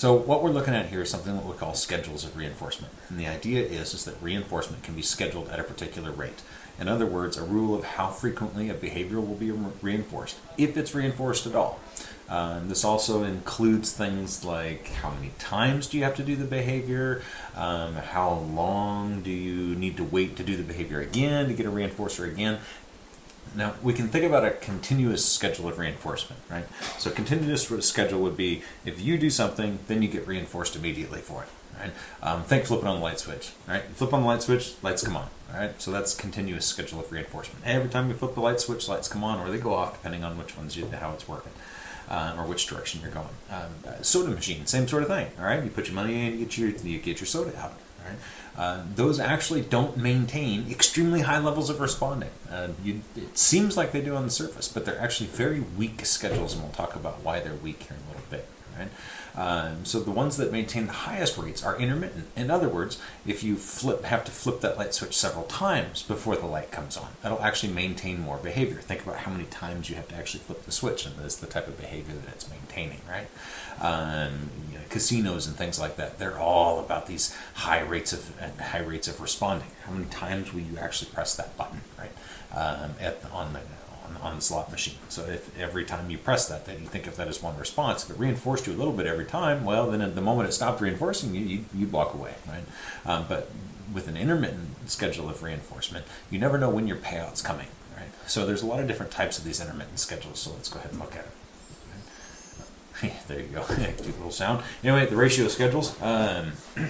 So what we're looking at here is something that we call schedules of reinforcement. And the idea is, is that reinforcement can be scheduled at a particular rate. In other words, a rule of how frequently a behavior will be reinforced, if it's reinforced at all. Uh, this also includes things like how many times do you have to do the behavior, um, how long do you need to wait to do the behavior again to get a reinforcer again. Now, we can think about a continuous schedule of reinforcement, right? So continuous schedule would be if you do something, then you get reinforced immediately for it, right? Um, think flipping on the light switch, right? flip on the light switch, lights come on, right? So that's continuous schedule of reinforcement. Every time you flip the light switch, lights come on or they go off depending on which ones you, how it's working. Uh, or which direction you're going. Um, uh, soda machine, same sort of thing. All right, you put your money in, you get your you get your soda out. Right, uh, those actually don't maintain extremely high levels of responding. Uh, you, it seems like they do on the surface, but they're actually very weak schedules, and we'll talk about why they're weak here in a little bit. Right. Um, so the ones that maintain the highest rates are intermittent. In other words, if you flip, have to flip that light switch several times before the light comes on, that'll actually maintain more behavior. Think about how many times you have to actually flip the switch, and that's the type of behavior that it's maintaining, right? Um, casinos and things like that, they're all about these high rates of high rates of responding. How many times will you actually press that button, right? Um, at on the on, the slot machine. So if every time you press that, then you think of that as one response. If it reinforced you a little bit every time, well, then at the moment it stopped reinforcing you, you, you walk away, right? Um, but with an intermittent schedule of reinforcement, you never know when your payout's coming, right? So there's a lot of different types of these intermittent schedules. So let's go ahead and look at it. there you go, cute little sound. Anyway, the ratio schedules. Um,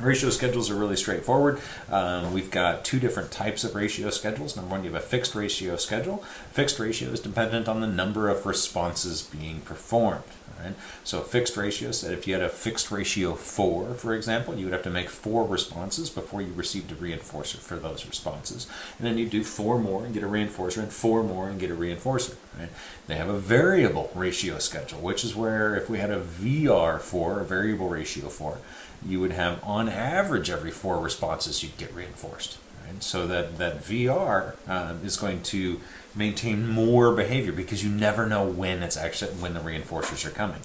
Ratio schedules are really straightforward. Um, we've got two different types of ratio schedules. Number one, you have a fixed ratio schedule. Fixed ratio is dependent on the number of responses being performed. Right? So fixed ratio said if you had a fixed ratio 4, for example, you would have to make 4 responses before you received a reinforcer for those responses. And then you do 4 more and get a reinforcer, and 4 more and get a reinforcer. Right? They have a variable ratio schedule, which is where if we had a VR4, a variable ratio 4, you would have on average every four responses you'd get reinforced. Right? So that, that VR uh, is going to maintain more behavior because you never know when it's actually when the reinforcers are coming.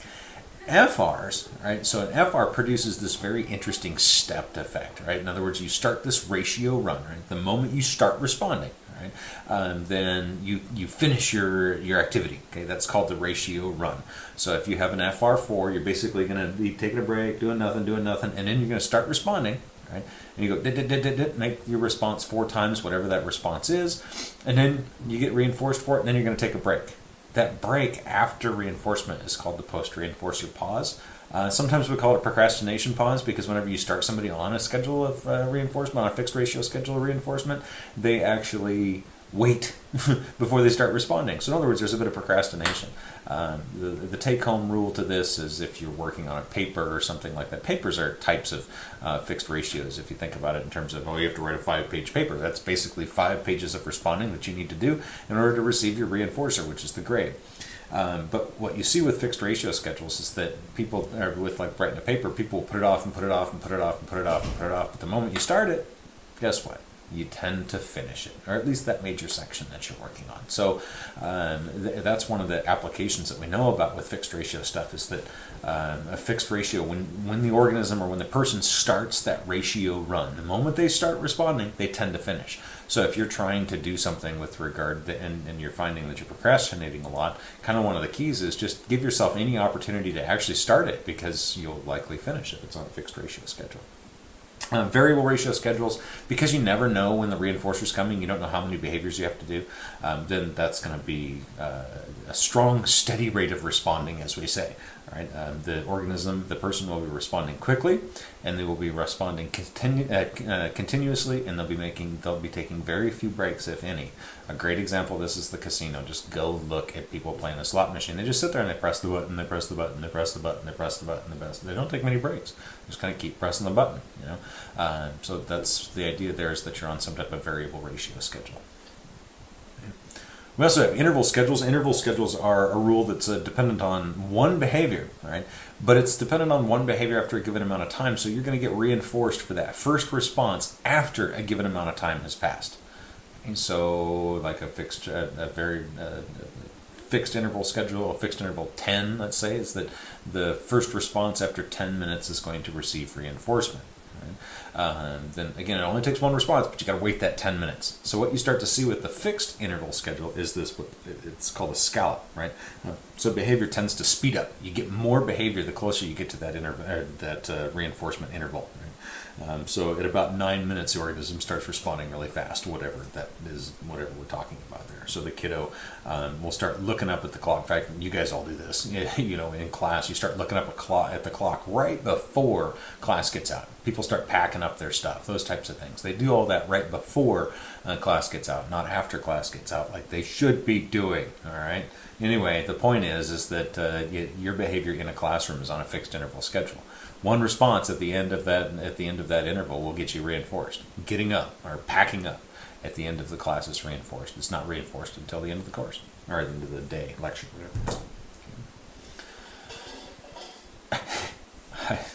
FRs, right? So an FR produces this very interesting stepped effect, right? In other words, you start this ratio run, right? The moment you start responding, right? Um, then you, you finish your, your activity. Okay, that's called the ratio run. So if you have an FR4, you're basically going to be taking a break, doing nothing, doing nothing, and then you're going to start responding. Right? And you go, dit, dit, dit, make your response four times, whatever that response is, and then you get reinforced for it, and then you're going to take a break. That break after reinforcement is called the post reinforcer pause. Uh, sometimes we call it procrastination pause because whenever you start somebody on a schedule of uh, reinforcement, on a fixed ratio schedule of reinforcement, they actually wait before they start responding. So in other words, there's a bit of procrastination. Um, the, the take-home rule to this is if you're working on a paper or something like that. Papers are types of uh, fixed ratios. If you think about it in terms of, oh, you have to write a five-page paper. That's basically five pages of responding that you need to do in order to receive your reinforcer, which is the grade. Um, but what you see with fixed ratio schedules is that people, or with like writing a paper, people put it off and put it off and put it off and put it off and put it off. But the moment you start it, guess what? You tend to finish it, or at least that major section that you're working on. So um, th that's one of the applications that we know about with fixed ratio stuff is that um, a fixed ratio, when, when the organism or when the person starts that ratio run, the moment they start responding, they tend to finish. So if you're trying to do something with regard to, and, and you're finding that you're procrastinating a lot, kind of one of the keys is just give yourself any opportunity to actually start it because you'll likely finish if It's on a fixed ratio schedule. Uh, variable ratio schedules, because you never know when the reinforcer is coming, you don't know how many behaviors you have to do, um, then that's going to be uh, a strong, steady rate of responding, as we say. Right? Um, the organism, the person will be responding quickly, and they will be responding continu uh, uh, continuously, and they'll be making, they'll be taking very few breaks, if any. A great example this is the casino. Just go look at people playing a slot machine. They just sit there and they press the button, they press the button, they press the button, they press the button, they press. They don't take many breaks. Just kind of keep pressing the button. You know, uh, so that's the idea. There is that you're on some type of variable ratio schedule. We also have interval schedules. Interval schedules are a rule that's uh, dependent on one behavior, right? But it's dependent on one behavior after a given amount of time, so you're going to get reinforced for that first response after a given amount of time has passed. And so, like a fixed, uh, a very uh, fixed interval schedule, a fixed interval 10, let's say, is that the first response after 10 minutes is going to receive reinforcement. Um, then again, it only takes one response, but you got to wait that 10 minutes. So what you start to see with the fixed interval schedule is this, what it's called a scallop, right? So behavior tends to speed up. You get more behavior the closer you get to that, interval, uh, that uh, reinforcement interval. Right? Um, so at about nine minutes, the organism starts responding really fast, whatever that is, whatever we're talking about there. So the kiddo um, will start looking up at the clock. In fact, you guys all do this. You know, in class, you start looking up at the clock right before class gets out. People start packing up their stuff, those types of things. They do all that right before uh, class gets out, not after class gets out, like they should be doing. All right. Anyway, the point is, is that uh, your behavior in a classroom is on a fixed interval schedule one response at the end of that at the end of that interval will get you reinforced. Getting up or packing up at the end of the class is reinforced. It's not reinforced until the end of the course or the end of the day lecture. Whatever. I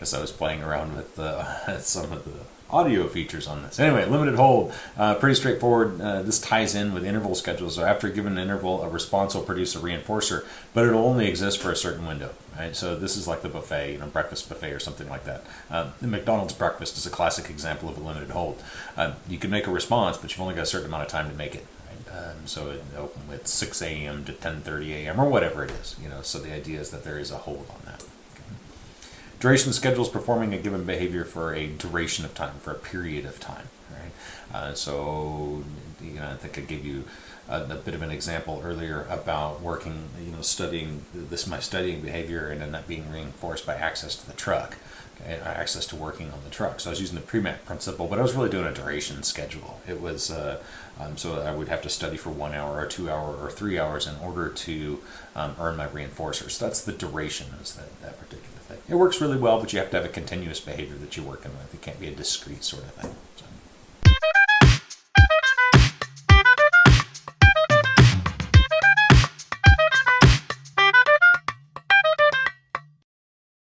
guess I was playing around with uh, some of the audio features on this. Anyway, limited hold, uh, pretty straightforward. Uh, this ties in with interval schedules. So after a given interval, a response will produce a reinforcer, but it'll only exist for a certain window. Right? So this is like the buffet, you know, breakfast buffet or something like that. Uh, the McDonald's breakfast is a classic example of a limited hold. Uh, you can make a response, but you've only got a certain amount of time to make it. Um, so it open with 6 a.m. to 10:30 a.m. or whatever it is, you know. So the idea is that there is a hold on that. Duration schedules performing a given behavior for a duration of time, for a period of time. Right. Uh, so you know, I think I gave you a, a, bit of an example earlier about working, you know, studying this my studying behavior and then that being reinforced by access to the truck, okay, access to working on the truck. So I was using the Premack principle, but I was really doing a duration schedule. It was uh, um, so I would have to study for one hour or two hour or three hours in order to um, earn my reinforcers. So that's the duration of that, that particular. It works really well, but you have to have a continuous behavior that you're working with. It can't be a discrete sort of thing. So.